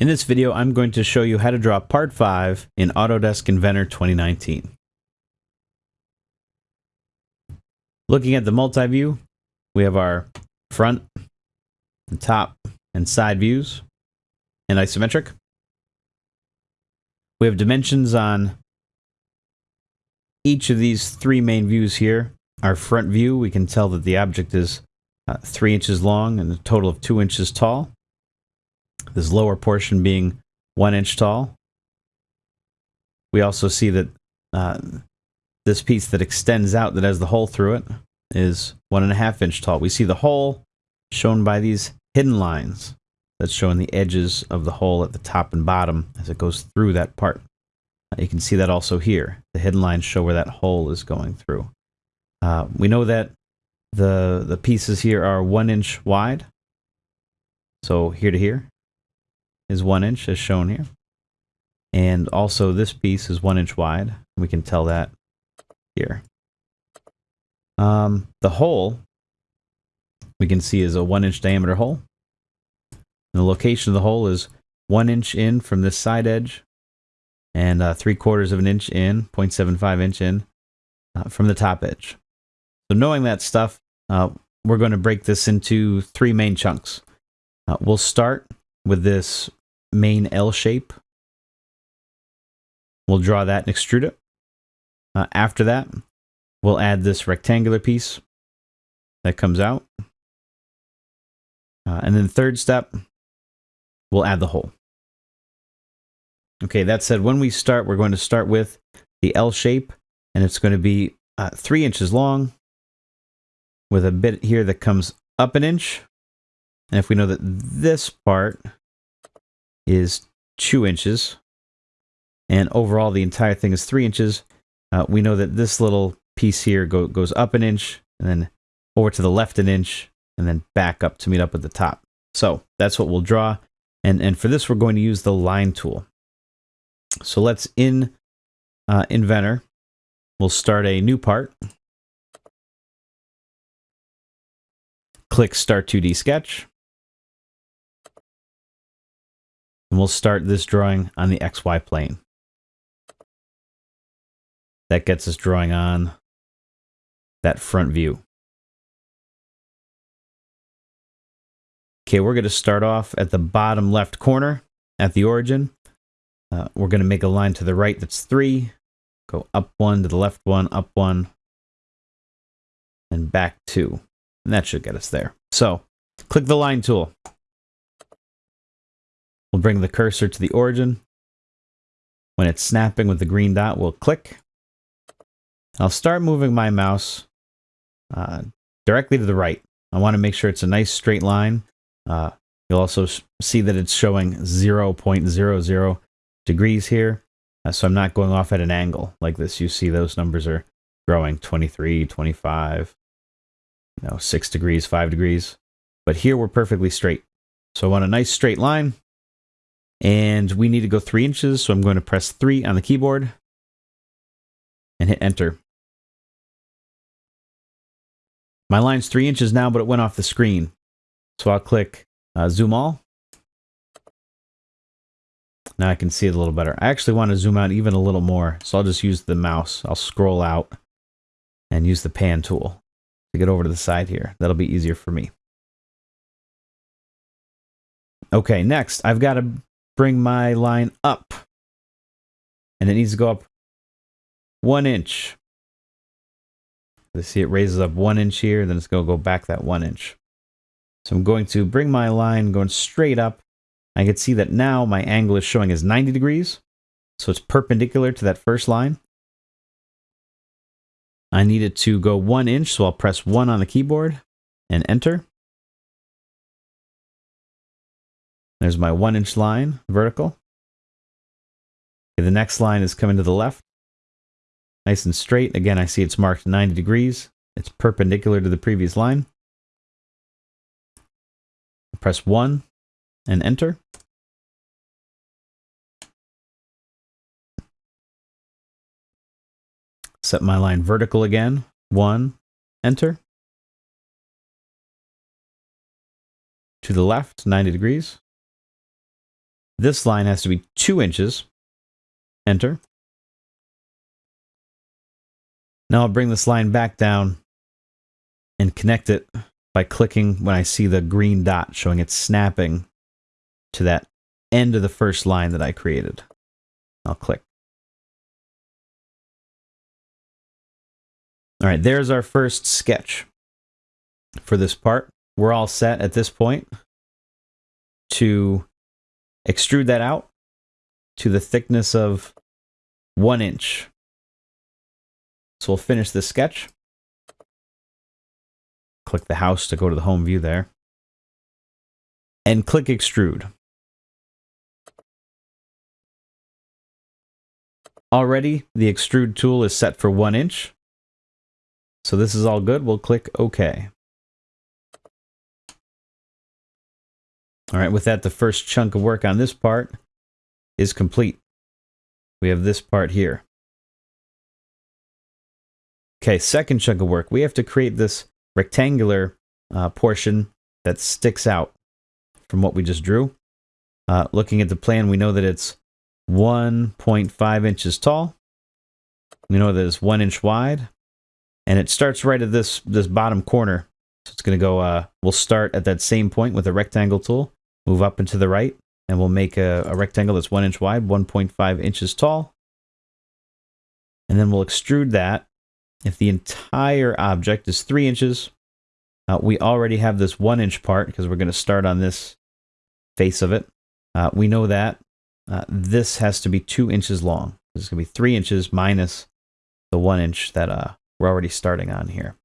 In this video, I'm going to show you how to draw Part 5 in Autodesk Inventor 2019. Looking at the multi-view, we have our front, the top, and side views, and isometric. We have dimensions on each of these three main views here. Our front view, we can tell that the object is uh, 3 inches long and a total of 2 inches tall this lower portion being one inch tall. We also see that uh, this piece that extends out that has the hole through it is one and a half inch tall. We see the hole shown by these hidden lines that's showing the edges of the hole at the top and bottom as it goes through that part. You can see that also here. The hidden lines show where that hole is going through. Uh, we know that the the pieces here are one inch wide. So here to here is one inch as shown here. And also this piece is one inch wide. We can tell that here. Um, the hole we can see is a one inch diameter hole. And the location of the hole is one inch in from this side edge and uh, three quarters of an inch in, 0.75 inch in uh, from the top edge. So knowing that stuff, uh, we're going to break this into three main chunks. Uh, we'll start with this main L shape. We'll draw that and extrude it. Uh, after that, we'll add this rectangular piece that comes out. Uh, and then third step, we'll add the hole. Okay, that said, when we start, we're going to start with the L shape, and it's going to be uh, three inches long with a bit here that comes up an inch. And if we know that this part is two inches, and overall the entire thing is three inches, uh, we know that this little piece here go, goes up an inch, and then over to the left an inch, and then back up to meet up with the top. So that's what we'll draw. And, and for this, we're going to use the line tool. So let's in uh, Inventor, we'll start a new part. Click Start 2D Sketch. And we'll start this drawing on the XY plane. That gets us drawing on that front view. Okay, we're going to start off at the bottom left corner at the origin. Uh, we're going to make a line to the right that's 3. Go up 1 to the left 1, up 1, and back 2. And that should get us there. So, click the line tool. We'll bring the cursor to the origin. When it's snapping with the green dot, we'll click. I'll start moving my mouse uh, directly to the right. I want to make sure it's a nice straight line. Uh, you'll also see that it's showing 0.00 degrees here. Uh, so I'm not going off at an angle like this. You see those numbers are growing 23, 25, you know, 6 degrees, 5 degrees. But here we're perfectly straight. So I want a nice straight line. And we need to go three inches, so I'm going to press three on the keyboard and hit enter. My line's three inches now, but it went off the screen. So I'll click uh, zoom all. Now I can see it a little better. I actually want to zoom out even a little more, so I'll just use the mouse. I'll scroll out and use the pan tool to get over to the side here. That'll be easier for me. Okay, next, I've got to bring my line up. And it needs to go up one inch. You see it raises up one inch here, then it's going to go back that one inch. So I'm going to bring my line going straight up. I can see that now my angle is showing as 90 degrees. So it's perpendicular to that first line. I need it to go one inch, so I'll press one on the keyboard and enter. There's my one inch line, vertical. Okay, the next line is coming to the left. Nice and straight. Again, I see it's marked 90 degrees. It's perpendicular to the previous line. Press 1 and enter. Set my line vertical again. 1, enter. To the left, 90 degrees. This line has to be two inches. Enter. Now I'll bring this line back down and connect it by clicking when I see the green dot showing it's snapping to that end of the first line that I created. I'll click. All right, there's our first sketch for this part. We're all set at this point to extrude that out to the thickness of one inch. So we'll finish this sketch. Click the house to go to the home view there. And click extrude. Already, the extrude tool is set for one inch. So this is all good. We'll click OK. All right, with that, the first chunk of work on this part is complete. We have this part here. Okay, second chunk of work. We have to create this rectangular uh, portion that sticks out from what we just drew. Uh, looking at the plan, we know that it's 1.5 inches tall. We know that it's one inch wide. And it starts right at this, this bottom corner. So it's going to go, uh, we'll start at that same point with a rectangle tool, move up and to the right, and we'll make a, a rectangle that's one inch wide, 1.5 inches tall. And then we'll extrude that. If the entire object is three inches, uh, we already have this one inch part because we're going to start on this face of it. Uh, we know that uh, this has to be two inches long. This is going to be three inches minus the one inch that uh, we're already starting on here.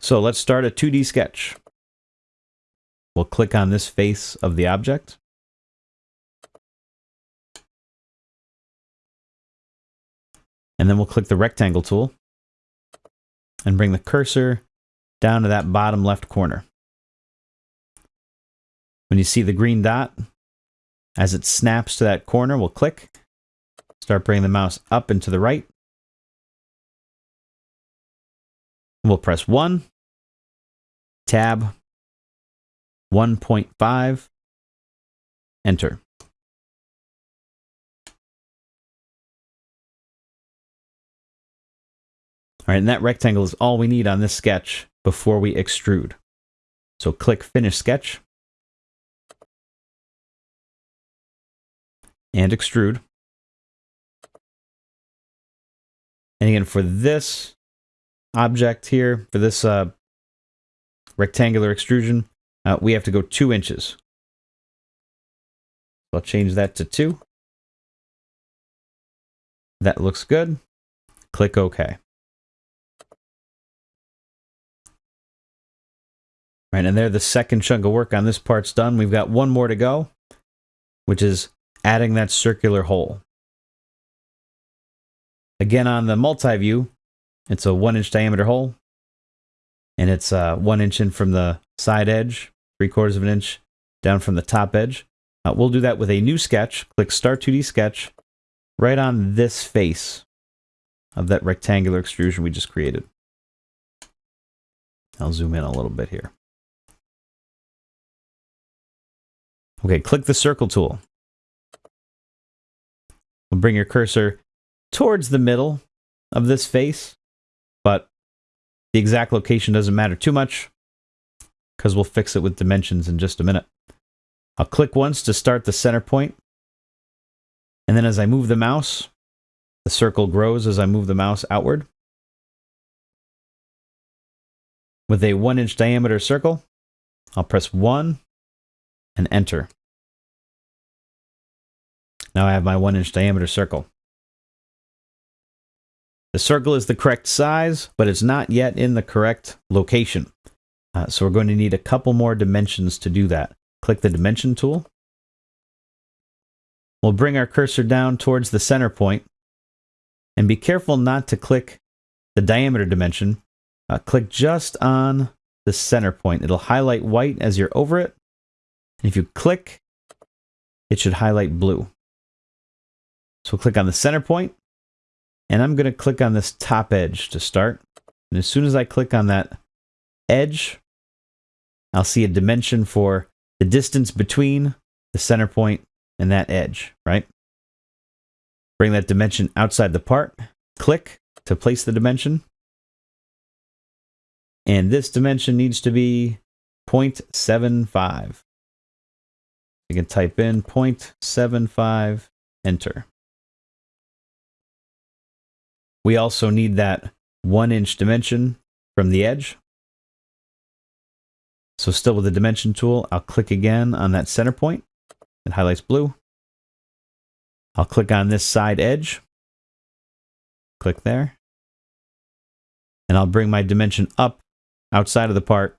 So let's start a 2D sketch. We'll click on this face of the object. And then we'll click the rectangle tool and bring the cursor down to that bottom left corner. When you see the green dot, as it snaps to that corner, we'll click, start bringing the mouse up and to the right. We'll press 1, tab, 1.5, enter. All right, and that rectangle is all we need on this sketch before we extrude. So click Finish Sketch. And extrude. And again, for this object here, for this uh, rectangular extrusion, uh, we have to go two inches. I'll change that to two. That looks good. Click OK. Right, and there the second chunk of work on this part's done. We've got one more to go, which is adding that circular hole. Again, on the multi-view, it's a one inch diameter hole, and it's uh, one inch in from the side edge, three quarters of an inch down from the top edge. Uh, we'll do that with a new sketch. Click Start 2D Sketch right on this face of that rectangular extrusion we just created. I'll zoom in a little bit here. Okay, click the circle tool. We'll bring your cursor towards the middle of this face, but the exact location doesn't matter too much because we'll fix it with dimensions in just a minute. I'll click once to start the center point, and then as I move the mouse, the circle grows as I move the mouse outward. With a one inch diameter circle, I'll press 1 and enter. Now I have my one inch diameter circle. The circle is the correct size, but it's not yet in the correct location. Uh, so we're going to need a couple more dimensions to do that. Click the dimension tool. We'll bring our cursor down towards the center point and be careful not to click the diameter dimension. Uh, click just on the center point. It'll highlight white as you're over it and if you click, it should highlight blue. So click on the center point, and I'm going to click on this top edge to start. And as soon as I click on that edge, I'll see a dimension for the distance between the center point and that edge, right? Bring that dimension outside the part, click to place the dimension. And this dimension needs to be 0.75. You can type in 0.75, enter. We also need that one inch dimension from the edge. So still with the dimension tool, I'll click again on that center point. It highlights blue. I'll click on this side edge. Click there. And I'll bring my dimension up outside of the part.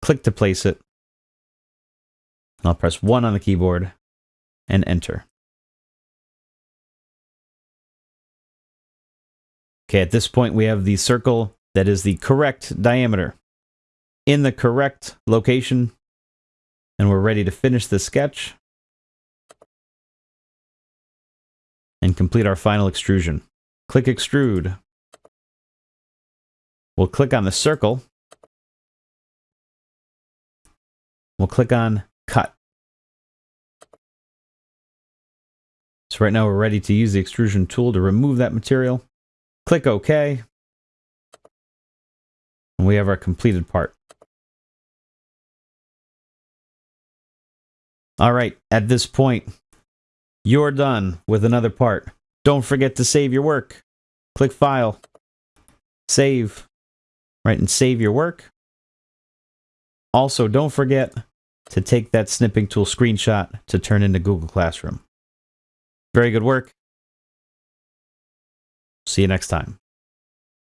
Click to place it. And I'll press 1 on the keyboard and enter. Okay, at this point we have the circle that is the correct diameter in the correct location. And we're ready to finish the sketch and complete our final extrusion. Click extrude. We'll click on the circle. We'll click on cut. So right now we're ready to use the extrusion tool to remove that material. Click OK. And we have our completed part. All right, at this point, you're done with another part. Don't forget to save your work. Click File, Save, right, and save your work. Also, don't forget to take that snipping tool screenshot to turn into Google Classroom. Very good work. See you next time.